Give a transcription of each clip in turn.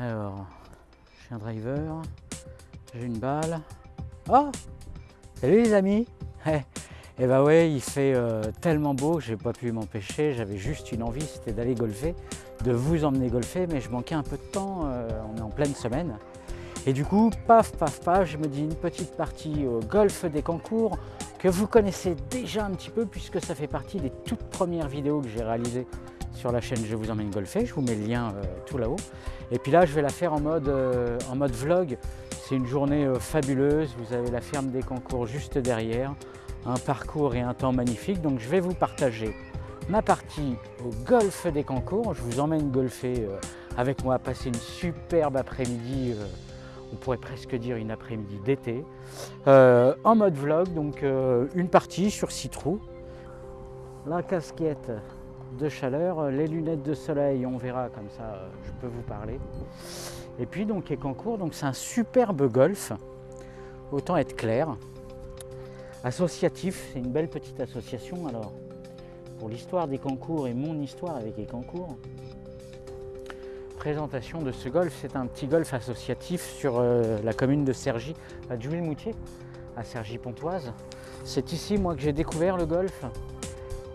Alors, j'ai un driver, j'ai une balle. Oh Salut les amis Eh eh bah ouais, il fait euh, tellement beau que j'ai pas pu m'empêcher. J'avais juste une envie, c'était d'aller golfer, de vous emmener golfer, mais je manquais un peu de temps. euh, on est en pleine semaine. Et du coup, paf, paf, paf, je me dis une petite partie au golf des concours que vous connaissez déjà un petit peu puisque ça fait partie des toutes premières vidéos que j'ai réalisées sur la chaîne Je vous emmène golfer. Je vous mets le lien euh, tout là-haut. Et puis là, je vais la faire en mode, euh, en mode vlog. C'est une journée euh, fabuleuse. Vous avez la ferme des concours juste derrière, un parcours et un temps magnifique. Donc je vais vous partager ma partie au golf des concours. Je vous emmène golfer avec moi, passer une superbe après-midi. on pourrait presque dire une après-midi d'été, en mode vlog, donc une partie sur six trous, la casquette de chaleur, les lunettes de soleil, on verra comme ça, euh, je peux vous parler. Et puis donc Écancourt, donc c'est un superbe golf, autant être clair, associatif, c'est une belle petite association. Alors pour l'histoire des concours et mon histoire avec Écancourt, présentation de ce golf. C'est un petit golf associatif sur euh, la commune de Cergy, à Jouy-le-Moutier, à Cergy-Pontoise. C'est ici, moi, que j'ai découvert le golf.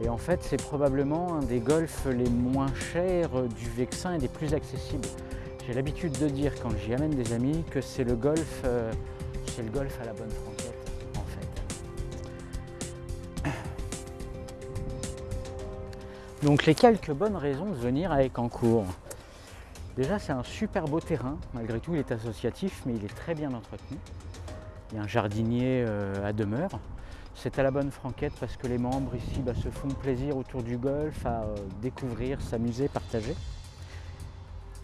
Et en fait, c'est probablement un des golfs les moins chers du Vexin et des plus accessibles. J'ai l'habitude de dire, quand j'y amène des amis, que c'est le golf, euh, c'est le golf à la bonne franquette, en fait. Donc les quelques bonnes raisons de venir à Écancourt. Déjà, c'est un super beau terrain. Malgré tout, il est associatif, mais il est très bien entretenu. Il y a un jardinier euh, à demeure. C'est à la bonne franquette parce que les membres ici bah, se font plaisir autour du golf, à euh, découvrir, s'amuser, partager.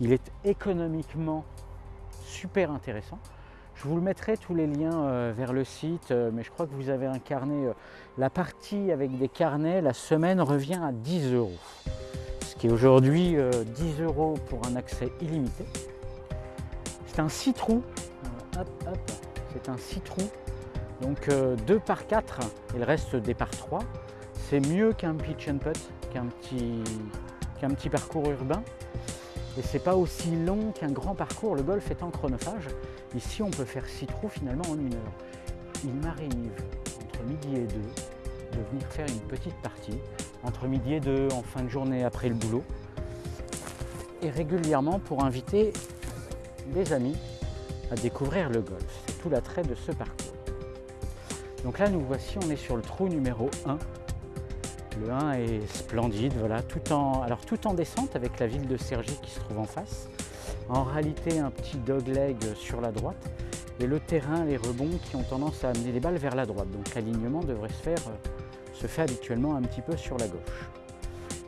Il est économiquement super intéressant. Je vous le mettrai tous les liens euh, vers le site, euh, mais je crois que vous avez un carnet. la partie avec des carnets, la semaine revient à 10 euros ce qui est aujourd'hui euh, 10 euros pour un accès illimité. C'est un 6 trous, hop, hop, c'est un 6 trous, donc 2 par 4 et le reste des par 3. C'est mieux qu'un pitch and putt, qu'un petit, parcours urbain. Et c'est pas aussi long qu'un grand parcours, le golf étant chronophage. Ici, on peut faire 6 trous finalement en une heure. Il m'arrive entre midi et 2 de venir faire une petite partie entre midi et deux en fin de journée après le boulot et régulièrement pour inviter des amis à découvrir le golf. C'est tout l'attrait de ce parcours. Donc là nous voici, on est sur le trou numéro 1. Le 1 est splendide, voilà, tout en, alors tout en descente avec la ville de Cergy qui se trouve en face. En réalité un petit dogleg sur la droite et le terrain, les rebonds qui ont tendance à amener les balles vers la droite. Donc l'alignement devrait se faire euh, se fait habituellement un petit peu sur la gauche.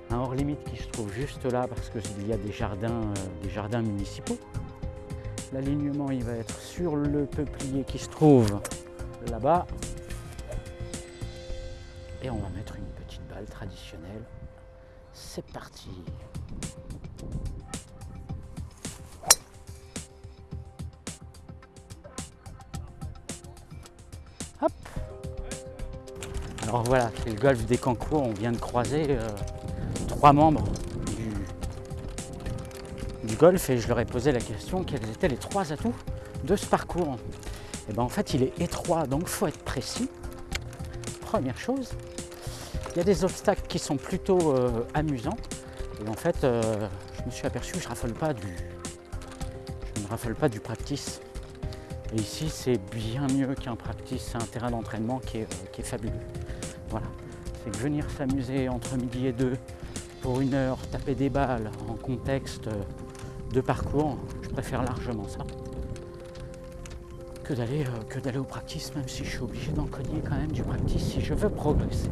Un hors limite qui se trouve juste là parce qu'il y a des jardins, euh, des jardins municipaux. L'alignement il va être sur le peuplier qui se trouve là-bas. Et on va mettre une petite balle traditionnelle. C'est parti Hop alors voilà, c'est le golf des Cancours. On vient de croiser euh, trois membres du, golf et je leur ai posé la question quels étaient les trois atouts de ce parcours. Et ben en fait, il est étroit, donc faut être précis. Première chose, il y a des obstacles qui sont plutôt euh, amusants. Et en fait, euh, je me suis aperçu que je pas du, ne raffole pas du practice. Et ici, c'est bien mieux qu'un practice, c'est un terrain d'entraînement qui est, euh, fabuleux. Voilà, c'est que venir s'amuser entre midi et deux pour une heure, taper des balles en contexte de parcours, je préfère largement ça euh, que d'aller au practice, même si je suis obligé d'en cogner quand même du practice si je veux progresser.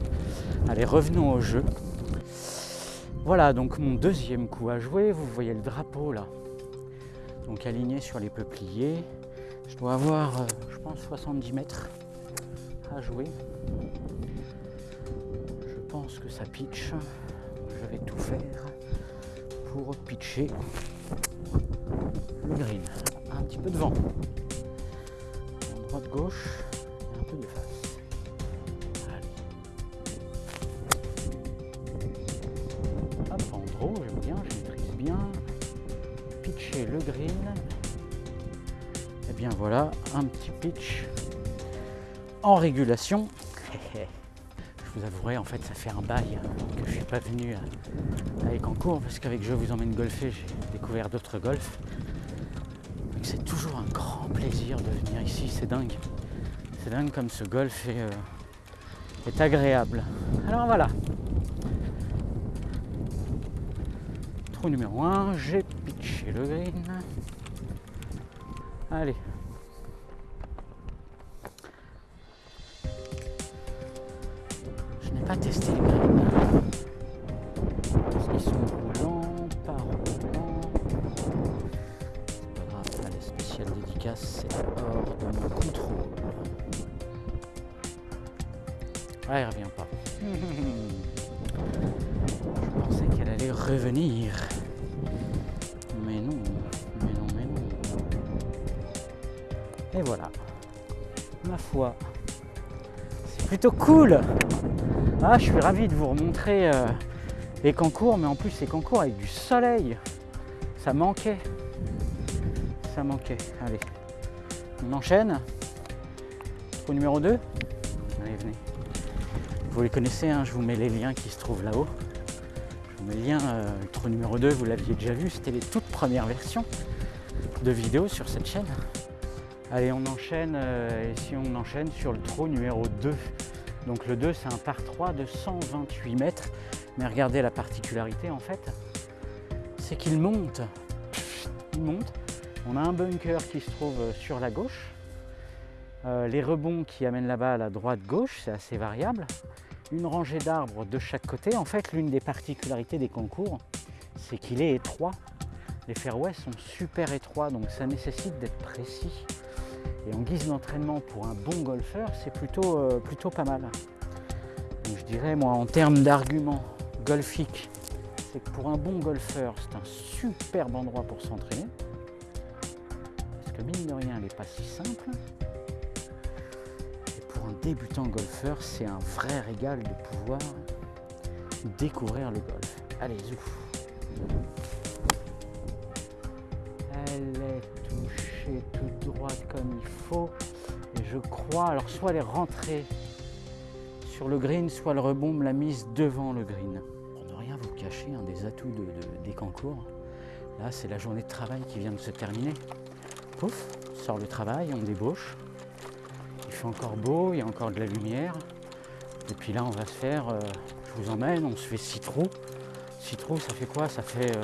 Allez, revenons au jeu. Voilà donc mon deuxième coup à jouer. Vous voyez le drapeau là, donc aligné sur les peupliers. Je dois avoir, euh, je pense, 70 mètres à jouer. Je pense que ça pitch. Je vais tout faire pour pitcher le green. Un petit peu de vent. En droite gauche et un peu de face. Allez. Hop, en draw, j'aime bien, je maîtrise bien. Pitcher le green. Et bien voilà, un petit pitch en régulation. Je vous avouerai, en fait, ça fait un bail que je suis pas venu à Écancourt parce qu'avec Je vous emmène golfer, j'ai découvert d'autres golfs. C'est toujours un grand plaisir de venir ici, c'est dingue. C'est dingue comme ce golf est, euh, est agréable. Alors voilà. Trou numéro 1, j'ai pitché le green. Allez, pas tester les revenir. Mais non, mais non, mais non. Et voilà. Ma foi. C'est plutôt cool ah, je suis ravi de vous remontrer euh, les concours, mais en plus ces concours avec du soleil. Ça manquait. Ça manquait. Allez, on enchaîne. Au numéro 2. Allez, venez. Vous les connaissez, hein, je vous mets les liens qui se trouvent là-haut. Le lien, euh, trou numéro 2, vous l'aviez déjà vu, c'était les toutes premières versions de vidéos sur cette chaîne. Allez, on enchaîne, euh, et si on enchaîne sur le trou numéro 2. Donc le 2, c'est un par 3 de 128 mètres. Mais regardez la particularité en fait, c'est qu'il monte. Il monte. On a un bunker qui se trouve sur la gauche. Euh, les rebonds qui amènent la balle à droite-gauche, c'est assez variable. Une rangée d'arbres de chaque côté. En fait, l'une des particularités des concours, c'est qu'il est étroit. Les fairways sont super étroits, donc ça nécessite d'être précis. Et en guise d'entraînement pour un bon golfeur, c'est plutôt, euh, plutôt pas mal. Donc je dirais, moi, en termes d'arguments golfiques, c'est que pour un bon golfeur, c'est un superbe endroit pour s'entraîner. Parce que mine de rien, elle n'est pas si simple. Débutant golfeur, c'est un vrai régal de pouvoir découvrir le golf. Allez, zouf Elle est touchée tout droit comme il faut. Et je crois, alors soit elle est rentrée sur le green, soit le rebond me l'a mise devant le green. Pour ne rien vous cacher, un des atouts des concours, là c'est la journée de travail qui vient de se terminer. Pouf, sort le travail, on débauche. Fait encore beau, il y a encore de la lumière. Et puis là on va se faire, euh, je vous emmène, on se fait six trous. Six trous ça fait quoi? Ça fait euh,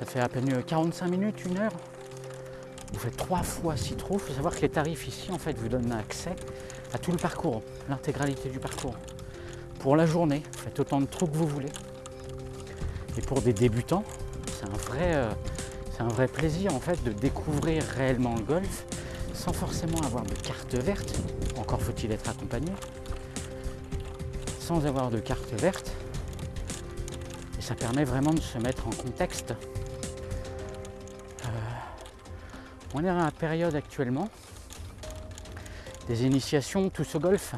ça fait à peine 45 minutes, une heure. Vous faites trois fois six trous. Il faut savoir que les tarifs ici, en fait, vous donnent accès à tout le parcours, l'intégralité du parcours. Pour la journée, faites autant de trous que vous voulez. Et pour des débutants, c'est un vrai, euh, c'est un vrai plaisir en fait de découvrir réellement le golf sans forcément avoir de carte verte. Encore faut-il être accompagné. Sans avoir de carte verte. Et ça permet vraiment de se mettre en contexte On est dans la période actuellement des initiations tous au golf.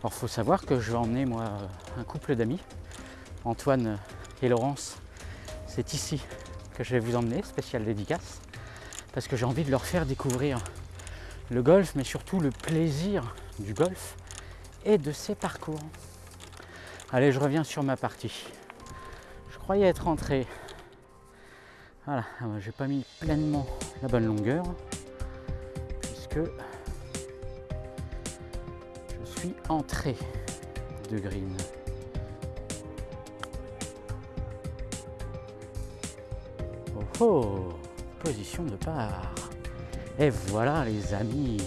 Alors faut savoir que je vais emmener moi un couple d'amis, Antoine et Laurence. C'est ici que je vais vous emmener, spécial dédicace, parce que j'ai envie de leur faire découvrir le golf, mais surtout le plaisir du golf et de ses parcours. Allez, je reviens sur ma partie. Je croyais être rentré voilà, ah j'ai pas mis pleinement la bonne longueur puisque je suis entré de green. Oh oh Position de part. Et voilà les amis.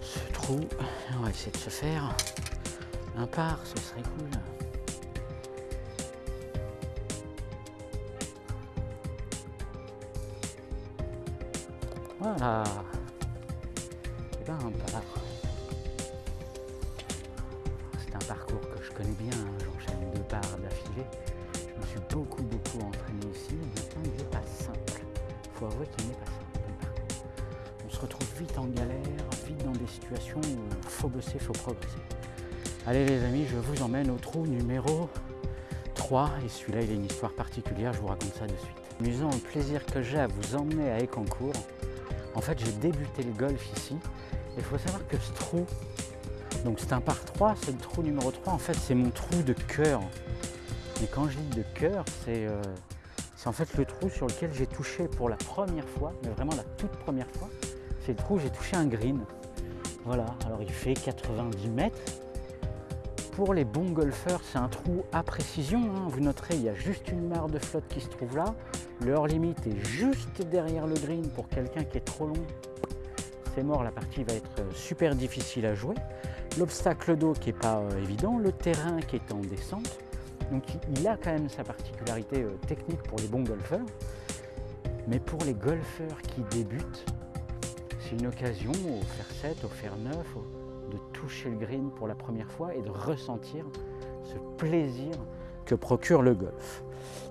Ce trou, on va essayer de se faire un part, ce serait cool. Voilà. Et eh ben, C'est un parcours que je connais bien, hein. j'enchaîne deux parts d'affilée. Je me suis beaucoup beaucoup entraîné ici, maintenant il n'est pas simple. Il faut avouer qu'il n'est pas simple retrouve vite en galère, vite dans des situations où il faut bosser, il faut progresser. Allez les amis, je vous emmène au trou numéro 3 et celui-là il a une histoire particulière, je vous raconte ça de suite. amusant, le plaisir que j'ai à vous emmener à Écancourt. En fait, j'ai débuté le golf ici. Il faut savoir que ce trou, donc c'est un par 3, c'est le trou numéro 3. En fait, c'est mon trou de cœur. Et quand je dis de cœur, euh, c'est en fait le trou sur lequel j'ai touché pour la première fois, mais vraiment la toute première fois. C'est le trou j'ai touché un green. Voilà, alors il fait 90 mètres. Pour les bons golfeurs, c'est un trou à précision. Hein. Vous noterez, il y a juste une mare de flotte qui se trouve là. Le limite est juste derrière le green pour quelqu'un qui est trop long. C'est mort, la partie va être super difficile à jouer. L'obstacle d'eau qui n'est pas euh, évident, le terrain qui est en descente. Donc il a quand même sa particularité euh, technique pour les bons golfeurs. Mais pour les golfeurs qui débutent, c'est une occasion au fer 7, au fer 9, de toucher le green pour la première fois et de ressentir ce plaisir que procure le golf.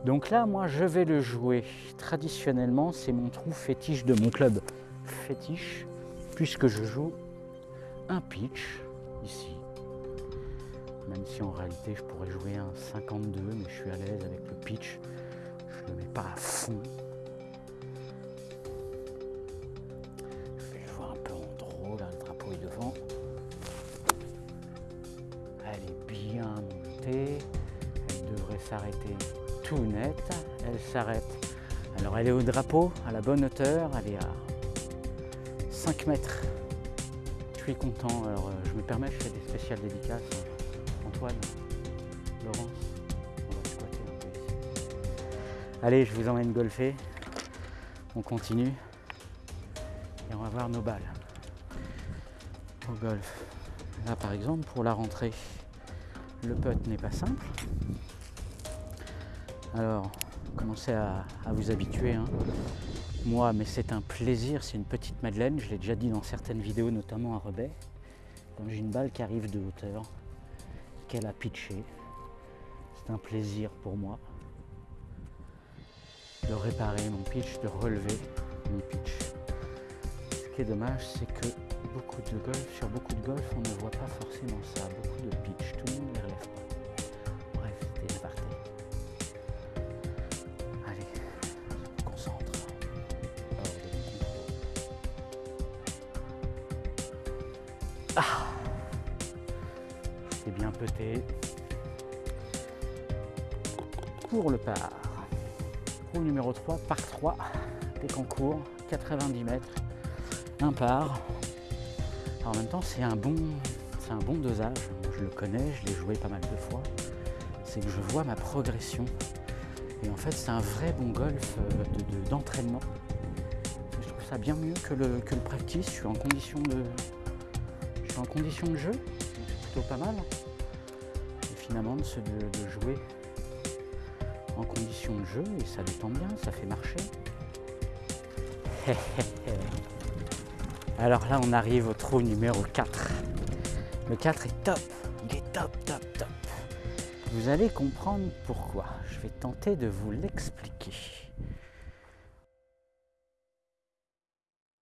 Donc là, moi, je vais le jouer traditionnellement. C'est mon trou fétiche de mon club fétiche, puisque je joue un pitch ici. Même si en réalité, je pourrais jouer un 52, mais je suis à l'aise avec le pitch. Je ne le mets pas à fond. S'arrêter tout net. Elle s'arrête. Alors elle est au drapeau, à la bonne hauteur. Elle est à 5 mètres. Je suis content. Alors euh, je me permets, je fais des spéciales dédicaces. Antoine, Laurence, on va squatter un peu ici. Allez, je vous emmène golfer. On continue. Et on va voir nos balles. Au golf. Là par exemple, pour la rentrée, le putt n'est pas simple. Alors, commencez à, vous habituer. Hein. Moi, mais c'est un plaisir, c'est une petite Madeleine, je l'ai déjà dit dans certaines vidéos, notamment à Rebet. Quand j'ai une balle qui arrive de hauteur, qu'elle a pitché, c'est un plaisir pour moi de réparer mon pitch, de relever mon pitch. Ce qui est dommage, c'est que beaucoup de golf, sur beaucoup de golf, on ne voit pas forcément ça, beaucoup de pitch, tout C'est. Pour le par. Pour numéro 3, par 3, concours, 90 mètres, un par, en même temps, c'est un, bon, un bon dosage. Je le connais, je l'ai joué pas mal de fois. C'est que je vois ma progression. Et en fait, c'est un vrai bon golf euh, d'entraînement. je trouve ça bien mieux que le, que le practice. Je suis en condition de, je suis en condition de jeu. C'est plutôt pas mal. Finalement, de, de jouer en condition de jeu, et ça détend bien, ça fait marcher. Alors là, on arrive au trou numéro 4. Le 4 est top. Il est top, top, top. Vous allez comprendre pourquoi. Je vais tenter de vous l'expliquer.